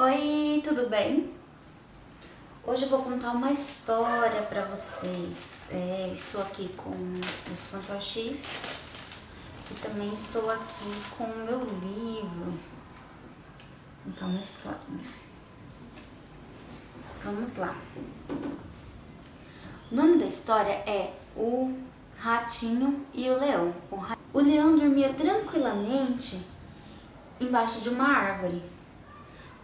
Oi, tudo bem? Hoje eu vou contar uma história pra vocês. É, estou aqui com os fantoches e também estou aqui com o meu livro. Vou contar uma historinha. Vamos lá. O nome da história é O Ratinho e o Leão. O, o leão dormia tranquilamente embaixo de uma árvore.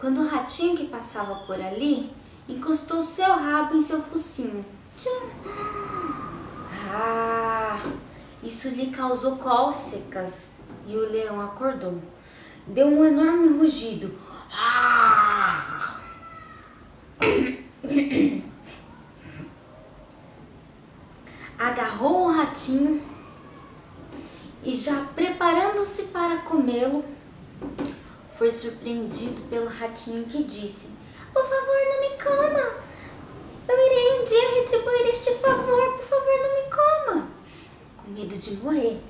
Quando o ratinho que passava por ali encostou seu rabo em seu focinho. Tchum. Ah, isso lhe causou cócegas e o leão acordou. Deu um enorme rugido. Ah! Agarrou o ratinho e já preparando-se para comê-lo, foi surpreendido pelo ratinho que disse Por favor, não me coma! Eu irei um dia retribuir este favor, por favor, não me coma! Com medo de morrer.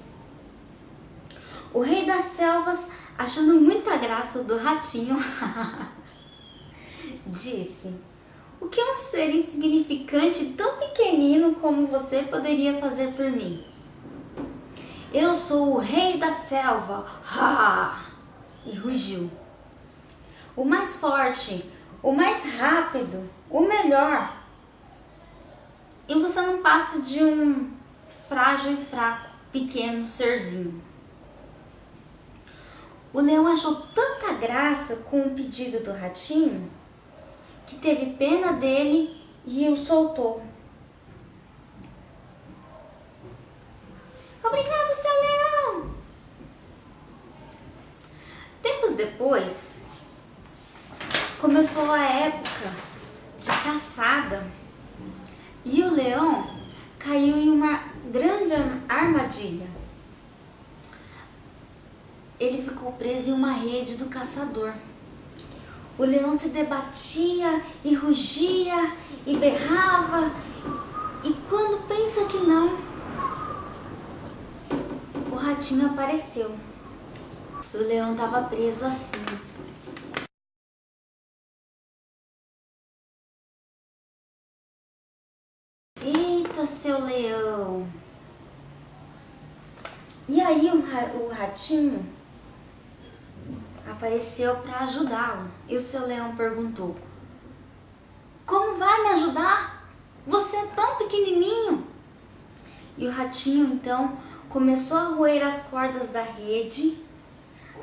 O rei das selvas, achando muita graça do ratinho, disse O que um ser insignificante tão pequenino como você poderia fazer por mim? Eu sou o rei da selva! Ha! E rugiu. O mais forte, o mais rápido, o melhor. E você não passa de um frágil e fraco, pequeno serzinho. O leão achou tanta graça com o pedido do ratinho que teve pena dele e o soltou. Obrigado, seu leão! Depois, começou a época de caçada e o leão caiu em uma grande armadilha. Ele ficou preso em uma rede do caçador. O leão se debatia e rugia e berrava e quando pensa que não, o ratinho apareceu. O leão estava preso assim. Eita, seu leão! E aí o, ratinho apareceu para ajudá-lo. E o seu leão perguntou, como vai me ajudar? Você é tão pequenininho. E o ratinho então começou a roer as cordas da rede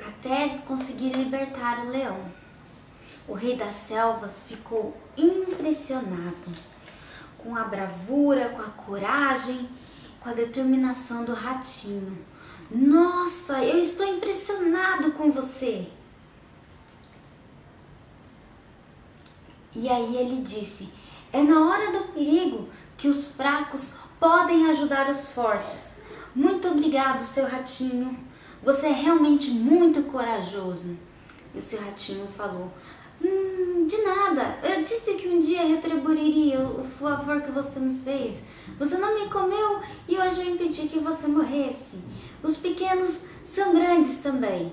até conseguir libertar o leão. O rei das selvas ficou impressionado com a bravura, com a coragem, com a determinação do ratinho. Nossa, eu estou impressionado com você. E aí ele disse, é na hora do perigo que os fracos podem ajudar os fortes. Muito obrigado, seu ratinho. Você é realmente muito corajoso. E o ratinho falou, hum, de nada, eu disse que um dia retribuiria o favor que você me fez. Você não me comeu e hoje eu impedi que você morresse. Os pequenos são grandes também.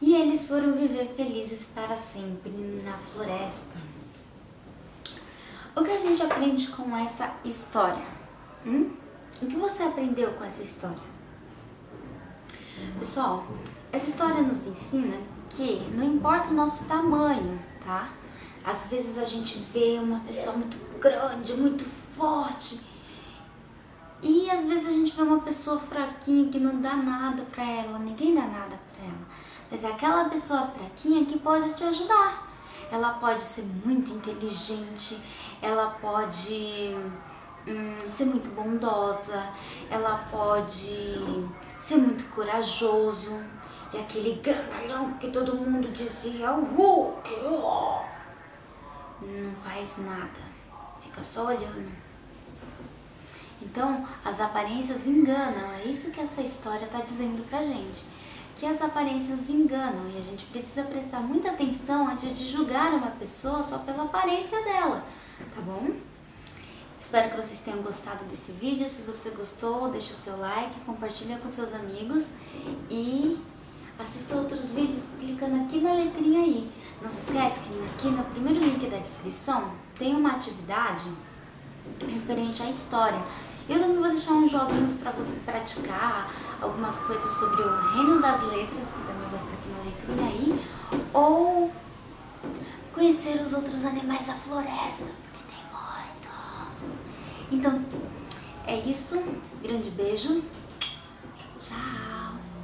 E eles foram viver felizes para sempre na floresta. O que a gente aprende com essa história? Hum? O que você aprendeu com essa história? Pessoal, essa história nos ensina que não importa o nosso tamanho, tá? Às vezes a gente vê uma pessoa muito grande, muito forte e às vezes a gente vê uma pessoa fraquinha que não dá nada pra ela, ninguém dá nada pra ela. Mas é aquela pessoa fraquinha que pode te ajudar. Ela pode ser muito inteligente, ela pode hum, ser muito bondosa, ela pode ser muito corajoso. E aquele grandalhão que todo mundo dizia, o Hulk, não faz nada, fica só olhando. Então, as aparências enganam, é isso que essa história está dizendo pra gente. Que as aparências enganam e a gente precisa prestar muita atenção antes de julgar uma pessoa só pela aparência dela, tá bom? Espero que vocês tenham gostado desse vídeo. Se você gostou, deixa o seu like, compartilha com seus amigos e Assista outros vídeos clicando aqui na letrinha aí. Não se esquece que aqui no primeiro link da descrição tem uma atividade referente à história. Eu também vou deixar uns joguinhos para você praticar, algumas coisas sobre o reino das letras, que também vai estar aqui na letrinha aí, ou conhecer os outros animais da floresta. Então, é isso. Grande beijo. Tchau.